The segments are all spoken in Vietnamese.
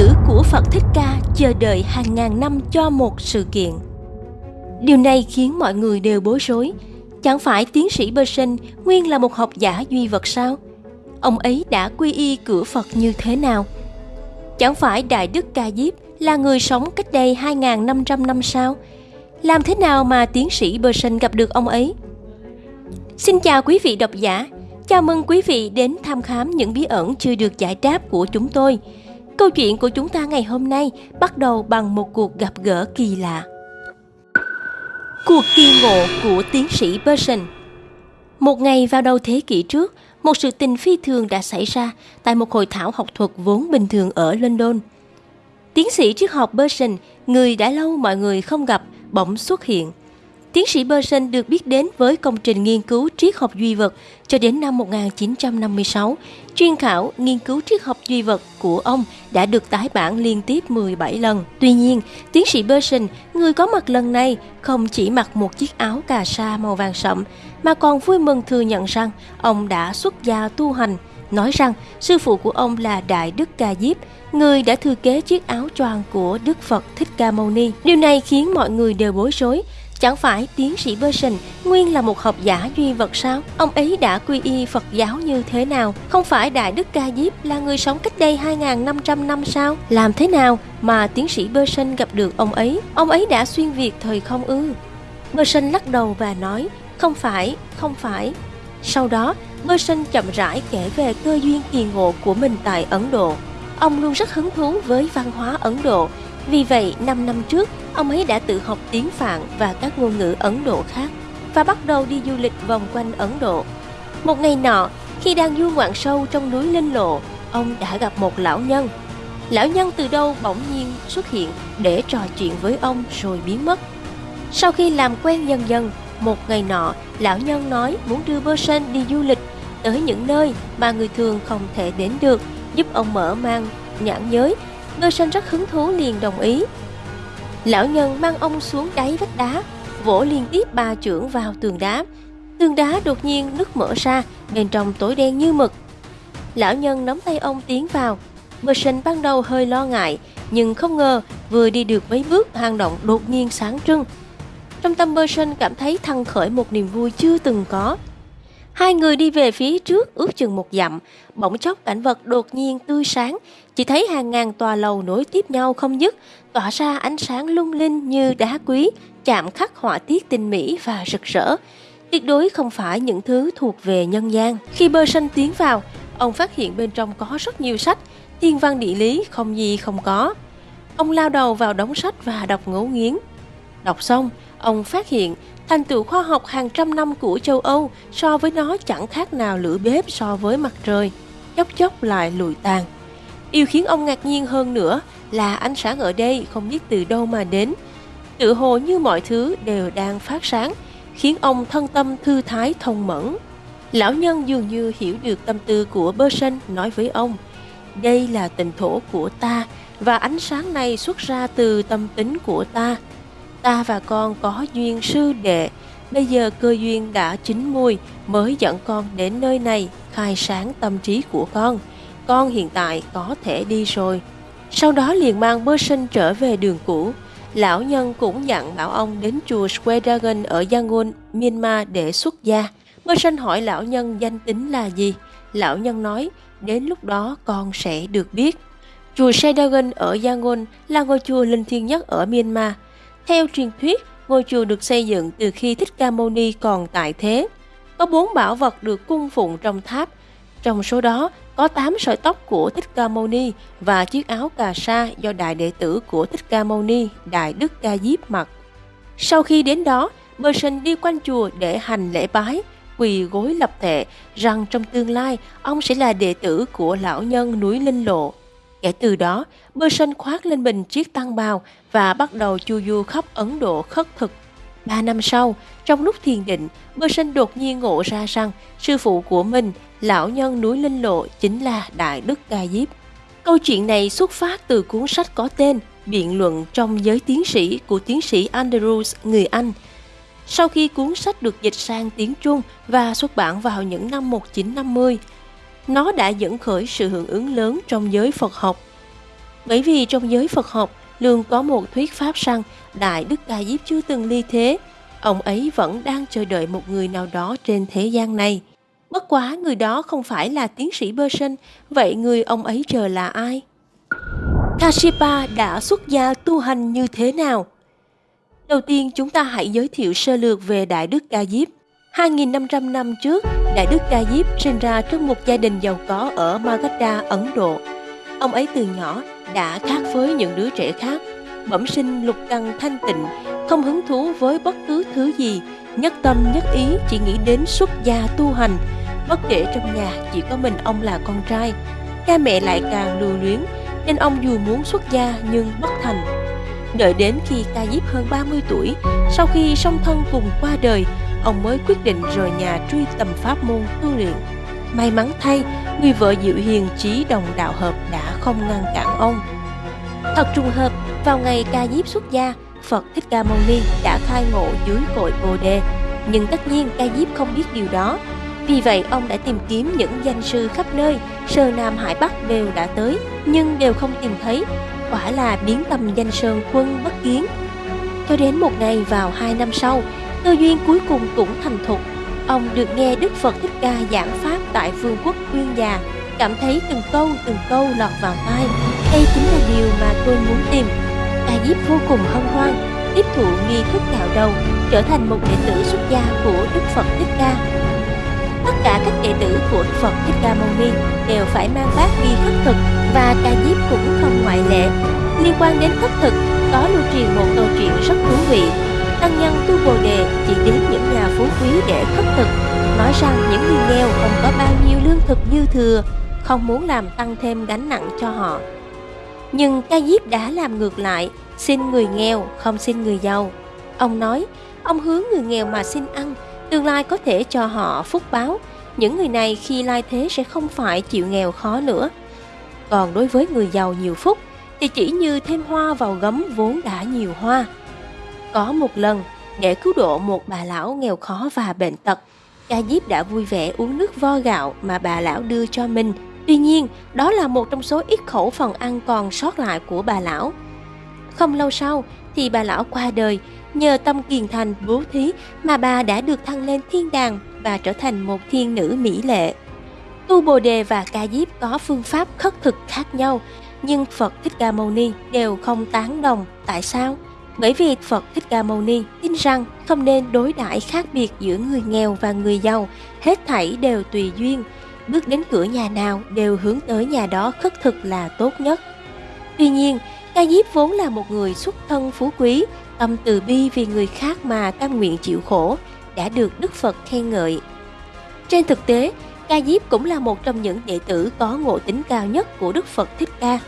nữ của Phật Thích Ca chờ đợi hàng ngàn năm cho một sự kiện. Điều này khiến mọi người đều bối rối. Chẳng phải tiến sĩ Bơ Sinh nguyên là một học giả duy vật sao? Ông ấy đã quy y cửa Phật như thế nào? Chẳng phải Đại Đức Ca Diếp là người sống cách đây 2.500 năm sao? Làm thế nào mà tiến sĩ Bơ Sinh gặp được ông ấy? Xin chào quý vị độc giả, chào mừng quý vị đến tham khám những bí ẩn chưa được giải đáp của chúng tôi. Câu chuyện của chúng ta ngày hôm nay bắt đầu bằng một cuộc gặp gỡ kỳ lạ. Cuộc kỳ ngộ của tiến sĩ Person Một ngày vào đầu thế kỷ trước, một sự tình phi thường đã xảy ra tại một hội thảo học thuật vốn bình thường ở London. Tiến sĩ triết học Person, người đã lâu mọi người không gặp, bỗng xuất hiện. Tiến sĩ Berson được biết đến với công trình nghiên cứu triết học duy vật cho đến năm 1956. Chuyên khảo nghiên cứu triết học duy vật của ông đã được tái bản liên tiếp 17 lần. Tuy nhiên, tiến sĩ Berson, người có mặt lần này, không chỉ mặc một chiếc áo cà sa màu vàng sậm, mà còn vui mừng thừa nhận rằng ông đã xuất gia tu hành, nói rằng sư phụ của ông là Đại Đức Ca Diếp, người đã thừa kế chiếc áo choàng của Đức Phật Thích Ca Mâu Ni. Điều này khiến mọi người đều bối rối, Chẳng phải tiến sĩ Burson nguyên là một học giả duy vật sao? Ông ấy đã quy y Phật giáo như thế nào? Không phải Đại Đức Ca Diếp là người sống cách đây 2.500 năm sao? Làm thế nào mà tiến sĩ Burson gặp được ông ấy? Ông ấy đã xuyên việt thời không ư? Burson lắc đầu và nói, không phải, không phải. Sau đó, Burson chậm rãi kể về cơ duyên kỳ ngộ của mình tại Ấn Độ. Ông luôn rất hứng thú với văn hóa Ấn Độ vì vậy, 5 năm trước, ông ấy đã tự học tiếng Phạn và các ngôn ngữ Ấn Độ khác và bắt đầu đi du lịch vòng quanh Ấn Độ. Một ngày nọ, khi đang du ngoạn sâu trong núi Linh Lộ, ông đã gặp một lão nhân. Lão nhân từ đâu bỗng nhiên xuất hiện để trò chuyện với ông rồi biến mất. Sau khi làm quen dần dần, một ngày nọ, lão nhân nói muốn đưa Bơ đi du lịch tới những nơi mà người thường không thể đến được, giúp ông mở mang nhãn giới Ngư sinh rất hứng thú liền đồng ý. Lão nhân mang ông xuống đáy vách đá, vỗ liên tiếp ba trưởng vào tường đá. Tường đá đột nhiên nứt mở ra, bên trong tối đen như mực. Lão nhân nắm tay ông tiến vào. Mơ sinh ban đầu hơi lo ngại, nhưng không ngờ vừa đi được mấy bước hang động đột nhiên sáng trưng. Trong tâm bơ sinh cảm thấy thăng khởi một niềm vui chưa từng có. Hai người đi về phía trước ước chừng một dặm, bỗng chốc cảnh vật đột nhiên tươi sáng, chỉ thấy hàng ngàn tòa lầu nối tiếp nhau không dứt, tỏa ra ánh sáng lung linh như đá quý, chạm khắc họa tiết tinh mỹ và rực rỡ. Tuyệt đối không phải những thứ thuộc về nhân gian. Khi bơ sanh tiến vào, ông phát hiện bên trong có rất nhiều sách, thiên văn địa lý không gì không có. Ông lao đầu vào đống sách và đọc ngấu nghiến. Đọc xong, ông phát hiện thành tựu khoa học hàng trăm năm của châu Âu so với nó chẳng khác nào lửa bếp so với mặt trời, chốc chốc lại lùi tàn. Điều khiến ông ngạc nhiên hơn nữa là ánh sáng ở đây không biết từ đâu mà đến. Tự hồ như mọi thứ đều đang phát sáng, khiến ông thân tâm thư thái thông mẫn. Lão nhân dường như hiểu được tâm tư của bơ sân nói với ông, đây là tình thổ của ta và ánh sáng này xuất ra từ tâm tính của ta. Ta và con có duyên sư đệ, bây giờ cơ duyên đã chín mùi mới dẫn con đến nơi này khai sáng tâm trí của con con hiện tại có thể đi rồi. Sau đó liền mang bơ sinh trở về đường cũ. Lão nhân cũng dặn bảo ông đến chùa Square Dragon ở Yangon, Myanmar để xuất gia. Bơ sinh hỏi lão nhân danh tính là gì? Lão nhân nói, đến lúc đó con sẽ được biết. Chùa Sedagon ở Yangon là ngôi chùa linh thiêng nhất ở Myanmar. Theo truyền thuyết, ngôi chùa được xây dựng từ khi Thích Ca Mâu Ni còn tại thế. Có bốn bảo vật được cung phụng trong tháp. Trong số đó có 8 sợi tóc của Thích Ca Mâu Ni và chiếc áo cà sa do đại đệ tử của Thích Ca Mâu Ni, Đại Đức Ca Diếp mặc. Sau khi đến đó, Bơ Sinh đi quanh chùa để hành lễ bái, quỳ gối lập thệ rằng trong tương lai ông sẽ là đệ tử của lão nhân núi Linh Lộ. Kể từ đó, Bơ Sinh khoác lên mình chiếc tăng bào và bắt đầu chu du khắp Ấn Độ khất thực. Ba năm sau, trong lúc thiền định, Bơ Sinh đột nhiên ngộ ra rằng sư phụ của mình lão nhân núi Linh Lộ chính là Đại Đức Ca Diếp. Câu chuyện này xuất phát từ cuốn sách có tên Biện luận trong giới tiến sĩ của tiến sĩ Andrews người Anh. Sau khi cuốn sách được dịch sang tiếng Trung và xuất bản vào những năm 1950, nó đã dẫn khởi sự hưởng ứng lớn trong giới Phật học. Bởi vì trong giới Phật học luôn có một thuyết pháp rằng Đại Đức Ca Diếp chưa từng ly thế. Ông ấy vẫn đang chờ đợi một người nào đó trên thế gian này. Bất quá người đó không phải là tiến sĩ bơ sinh, vậy người ông ấy chờ là ai? Kashipa đã xuất gia tu hành như thế nào? Đầu tiên chúng ta hãy giới thiệu sơ lược về Đại Đức Ca Diếp. 2.500 năm trước, Đại Đức Ca Diếp sinh ra trong một gia đình giàu có ở Magadha, Ấn Độ. Ông ấy từ nhỏ đã khác với những đứa trẻ khác, bẩm sinh lục căn thanh tịnh, không hứng thú với bất cứ thứ gì, nhất tâm nhất ý chỉ nghĩ đến xuất gia tu hành. Bất kể trong nhà chỉ có mình ông là con trai, cha mẹ lại càng lưu luyến, nên ông dù muốn xuất gia nhưng bất thành. Đợi đến khi Ca Diếp hơn 30 tuổi, sau khi song thân cùng qua đời, ông mới quyết định rời nhà truy tầm pháp môn tu luyện. May mắn thay, người vợ dịu hiền trí đồng đạo hợp đã không ngăn cản ông. Thật trùng hợp, vào ngày ca diếp xuất gia, Phật Thích Ca Mâu Ni đã khai ngộ dưới cội Bồ Đề. Nhưng tất nhiên ca diếp không biết điều đó. Vì vậy ông đã tìm kiếm những danh sư khắp nơi, Sơ Nam Hải Bắc đều đã tới, nhưng đều không tìm thấy. Quả là biến tầm danh sơn quân bất kiến. Cho đến một ngày vào hai năm sau, cơ duyên cuối cùng cũng thành thục ông được nghe Đức Phật Thích Ca giảng Pháp tại vương quốc Uyên Già, cảm thấy từng câu từng câu lọt vào tai. Đây chính là điều mà tôi muốn tìm. Ca Diếp vô cùng hân hoan, tiếp thụ nghi thức cạo đầu, trở thành một đệ tử xuất gia của Đức Phật Thích Ca. Tất cả các đệ tử của Đức Phật Thích Ca Mâu Ni đều phải mang bát nghi khất thực và Ca Diếp cũng không ngoại lệ. Liên quan đến khất thực, có lưu truyền một câu chuyện rất thú vị tăng nhân tu bồ đề chỉ đến những nhà phú quý để khất thực, nói rằng những người nghèo không có bao nhiêu lương thực dư thừa, không muốn làm tăng thêm gánh nặng cho họ. Nhưng ca diếp đã làm ngược lại, xin người nghèo, không xin người giàu. Ông nói, ông hướng người nghèo mà xin ăn, tương lai có thể cho họ phúc báo. Những người này khi lai thế sẽ không phải chịu nghèo khó nữa. Còn đối với người giàu nhiều phúc, thì chỉ như thêm hoa vào gấm vốn đã nhiều hoa có một lần, để cứu độ một bà lão nghèo khó và bệnh tật, Ca Diếp đã vui vẻ uống nước vo gạo mà bà lão đưa cho mình. Tuy nhiên, đó là một trong số ít khẩu phần ăn còn sót lại của bà lão. Không lâu sau, thì bà lão qua đời, nhờ tâm kiền thành bố thí mà bà đã được thăng lên thiên đàng và trở thành một thiên nữ mỹ lệ. Tu Bồ Đề và Ca Diếp có phương pháp khất thực khác nhau, nhưng Phật Thích Ca Mâu Ni đều không tán đồng. Tại sao? Bởi vì Phật Thích Ca Mâu Ni tin rằng không nên đối đãi khác biệt giữa người nghèo và người giàu, hết thảy đều tùy duyên, bước đến cửa nhà nào đều hướng tới nhà đó khất thực là tốt nhất. Tuy nhiên, Ca Diếp vốn là một người xuất thân phú quý, tâm từ bi vì người khác mà cam nguyện chịu khổ, đã được Đức Phật khen ngợi. Trên thực tế, Ca Diếp cũng là một trong những đệ tử có ngộ tính cao nhất của Đức Phật Thích Ca.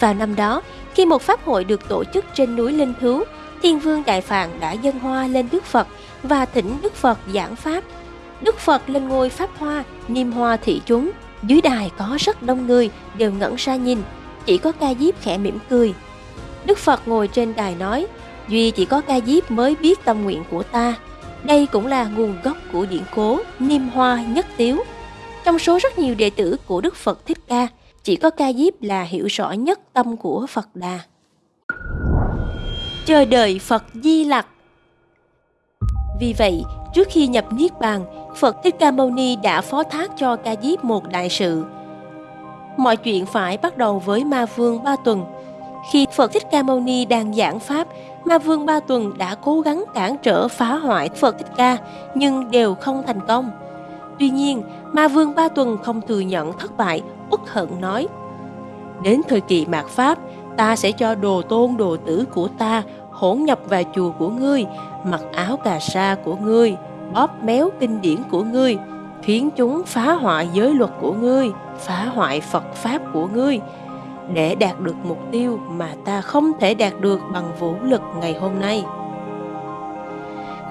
Vào năm đó, khi một pháp hội được tổ chức trên núi Linh Thú, Thiên Vương Đại Phạn đã dâng hoa lên Đức Phật và thỉnh Đức Phật giảng Pháp. Đức Phật lên ngôi Pháp Hoa, niêm hoa thị chúng. Dưới đài có rất đông người đều ngẩn ra nhìn, chỉ có ca diếp khẽ mỉm cười. Đức Phật ngồi trên đài nói, Duy chỉ có ca diếp mới biết tâm nguyện của ta. Đây cũng là nguồn gốc của điển cố Niêm Hoa Nhất Tiếu. Trong số rất nhiều đệ tử của Đức Phật Thích Ca, chỉ có ca diếp là hiểu rõ nhất tâm của Phật Đà. Chờ đợi Phật Di Lặc Vì vậy, trước khi nhập Niết Bàn, Phật Thích Ca Mâu Ni đã phó thác cho ca diếp một đại sự. Mọi chuyện phải bắt đầu với Ma Vương Ba Tuần. Khi Phật Thích Ca Mâu Ni đang giảng Pháp, Ma Vương Ba Tuần đã cố gắng cản trở phá hoại Phật Thích Ca, nhưng đều không thành công. Tuy nhiên, Ma Vương Ba Tuần không thừa nhận thất bại, uất hận nói Đến thời kỳ mạt Pháp, ta sẽ cho đồ tôn đồ tử của ta hỗn nhập vào chùa của ngươi, mặc áo cà sa của ngươi, bóp méo kinh điển của ngươi, khiến chúng phá hoại giới luật của ngươi, phá hoại Phật Pháp của ngươi, để đạt được mục tiêu mà ta không thể đạt được bằng vũ lực ngày hôm nay.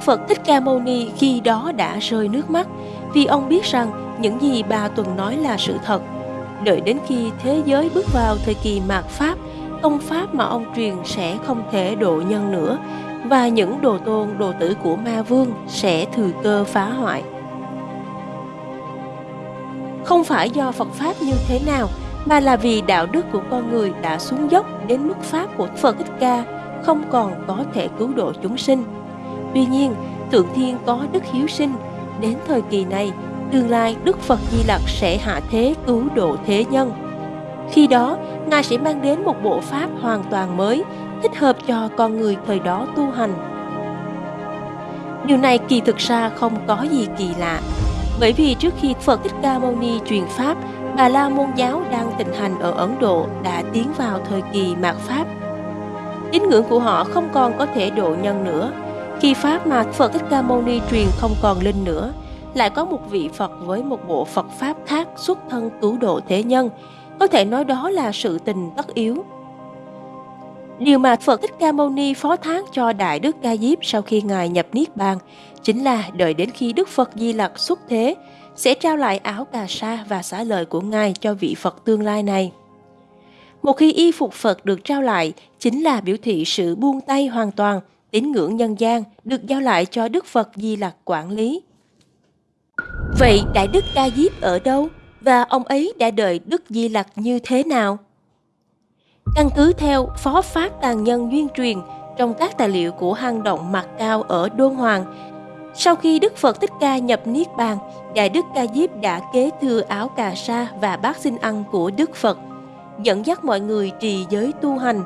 Phật Thích Ca Mâu Ni khi đó đã rơi nước mắt vì ông biết rằng những gì bà Tuần nói là sự thật. Đợi đến khi thế giới bước vào thời kỳ mạt Pháp, công pháp mà ông truyền sẽ không thể độ nhân nữa và những đồ tôn đồ tử của ma vương sẽ thừa cơ phá hoại. Không phải do Phật Pháp như thế nào mà là vì đạo đức của con người đã xuống dốc đến mức pháp của Phật Thích Ca không còn có thể cứu độ chúng sinh. Tuy nhiên, Thượng Thiên có đức hiếu sinh, đến thời kỳ này, tương lai Đức Phật Di Lặc sẽ hạ thế cứu độ thế nhân. Khi đó, Ngài sẽ mang đến một bộ pháp hoàn toàn mới, thích hợp cho con người thời đó tu hành. Điều này kỳ thực ra không có gì kỳ lạ, bởi vì trước khi Phật Thích Ca Mâu Ni truyền Pháp, Bà La Môn giáo đang thịnh hành ở Ấn Độ đã tiến vào thời kỳ mạt Pháp. Tín ngưỡng của họ không còn có thể độ nhân nữa. Khi Pháp mà Phật Thích Ca Mâu Ni truyền không còn linh nữa, lại có một vị Phật với một bộ Phật Pháp khác xuất thân cứu độ thế nhân. Có thể nói đó là sự tình tất yếu. Điều mà Phật Thích Ca Mâu Ni phó thác cho Đại Đức Ca Diếp sau khi Ngài nhập Niết Bàn chính là đợi đến khi Đức Phật Di Lặc xuất thế, sẽ trao lại áo cà sa và xá lợi của Ngài cho vị Phật tương lai này. Một khi y phục Phật được trao lại, chính là biểu thị sự buông tay hoàn toàn, tín ngưỡng nhân gian được giao lại cho Đức Phật Di Lặc quản lý. Vậy Đại Đức Ca Diếp ở đâu? Và ông ấy đã đợi Đức Di Lặc như thế nào? Căn cứ theo Phó Pháp Tàn Nhân Duyên Truyền trong các tài liệu của hang động mạc cao ở Đôn Hoàng, sau khi Đức Phật Thích Ca nhập Niết Bàn, Đại Đức Ca Diếp đã kế thừa áo cà sa và bát xin ăn của Đức Phật, dẫn dắt mọi người trì giới tu hành.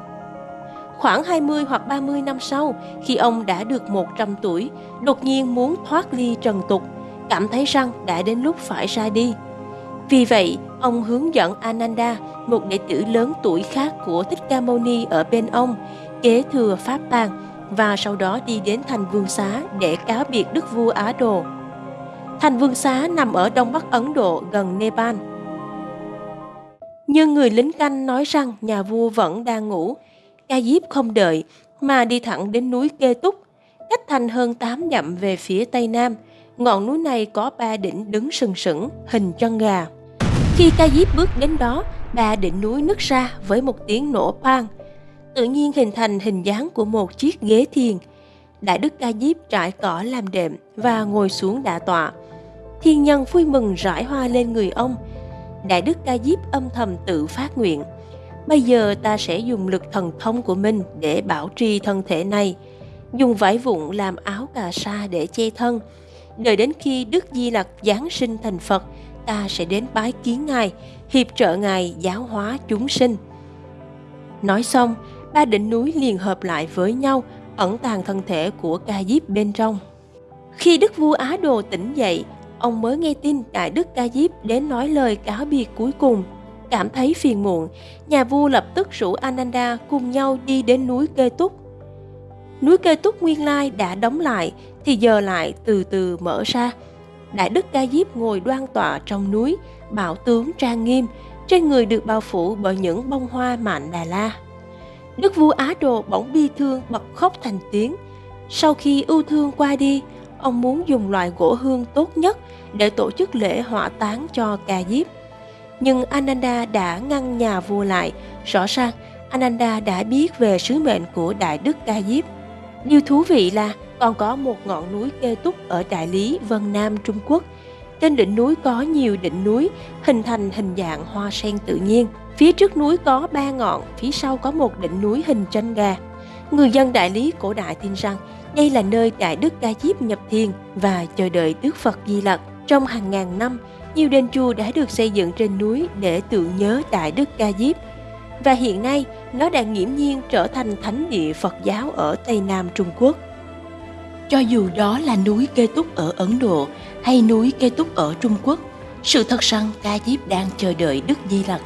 Khoảng 20 hoặc 30 năm sau, khi ông đã được 100 tuổi, đột nhiên muốn thoát ly trần tục, cảm thấy rằng đã đến lúc phải ra đi. Vì vậy, ông hướng dẫn Ananda, một đệ tử lớn tuổi khác của Thích Ca Mâu Ni ở bên ông, kế thừa Pháp tàng và sau đó đi đến thành Vương Xá để cáo biệt Đức vua Á Đồ. Thành Vương Xá nằm ở đông bắc Ấn Độ gần Nepal. Nhưng người lính canh nói rằng nhà vua vẫn đang ngủ. Ca Diếp không đợi mà đi thẳng đến núi Kê Túc, cách thành hơn 8 dặm về phía tây nam. Ngọn núi này có ba đỉnh đứng sừng sững, hình chân gà. Khi Ca Diếp bước đến đó, ba đỉnh núi nứt ra với một tiếng nổ pang tự nhiên hình thành hình dáng của một chiếc ghế thiền. Đại đức ca diếp trải cỏ làm đệm và ngồi xuống đả tọa. Thiên nhân vui mừng rải hoa lên người ông. Đại đức ca diếp âm thầm tự phát nguyện. Bây giờ ta sẽ dùng lực thần thông của mình để bảo trì thân thể này. Dùng vải vụn làm áo cà sa để che thân. Đợi đến khi Đức Di Lặc Giáng sinh thành Phật, ta sẽ đến bái kiến Ngài, hiệp trợ Ngài giáo hóa chúng sinh. Nói xong, ba đỉnh núi liền hợp lại với nhau, ẩn tàng thân thể của ca diếp bên trong. Khi đức vua Á Đồ tỉnh dậy, ông mới nghe tin đại đức ca diếp đến nói lời cáo biệt cuối cùng. Cảm thấy phiền muộn, nhà vua lập tức rủ Ananda cùng nhau đi đến núi Kê Túc. Núi Kê Túc nguyên lai đã đóng lại, thì giờ lại từ từ mở ra. Đại đức ca diếp ngồi đoan tọa trong núi, bảo tướng trang nghiêm, trên người được bao phủ bởi những bông hoa mạn Đà La. Đức vua Á Đồ bỗng bi thương bật khóc thành tiếng. Sau khi ưu thương qua đi, ông muốn dùng loại gỗ hương tốt nhất để tổ chức lễ hỏa táng cho Ca Diếp. Nhưng Ananda đã ngăn nhà vua lại, rõ ràng Ananda đã biết về sứ mệnh của Đại Đức Ca Diếp. Điều thú vị là còn có một ngọn núi kê túc ở Đại Lý, Vân Nam, Trung Quốc. Trên đỉnh núi có nhiều đỉnh núi hình thành hình dạng hoa sen tự nhiên. Phía trước núi có ba ngọn, phía sau có một đỉnh núi hình tranh gà. Người dân đại lý cổ đại tin rằng đây là nơi Đại Đức Ca Diếp nhập thiền và chờ đợi Đức Phật Di Lặc. Trong hàng ngàn năm, nhiều đền chùa đã được xây dựng trên núi để tưởng nhớ Đại Đức Ca Diếp. Và hiện nay, nó đã nghiễm nhiên trở thành thánh địa Phật giáo ở Tây Nam Trung Quốc. Cho dù đó là núi Kê Túc ở Ấn Độ hay núi Kê Túc ở Trung Quốc, sự thật rằng Ca Diếp đang chờ đợi Đức Di Lặc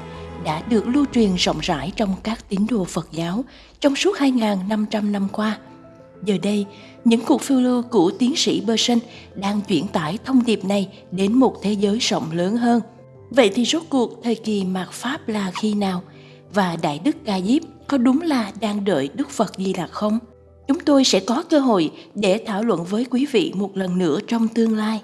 đã được lưu truyền rộng rãi trong các tín đồ Phật giáo trong suốt 2.500 năm qua. Giờ đây, những cuộc phiêu lưu của tiến sĩ Berson đang chuyển tải thông điệp này đến một thế giới rộng lớn hơn. Vậy thì rốt cuộc thời kỳ mạt Pháp là khi nào? Và Đại Đức Ca Diếp có đúng là đang đợi Đức Phật Di Lặc không? Chúng tôi sẽ có cơ hội để thảo luận với quý vị một lần nữa trong tương lai.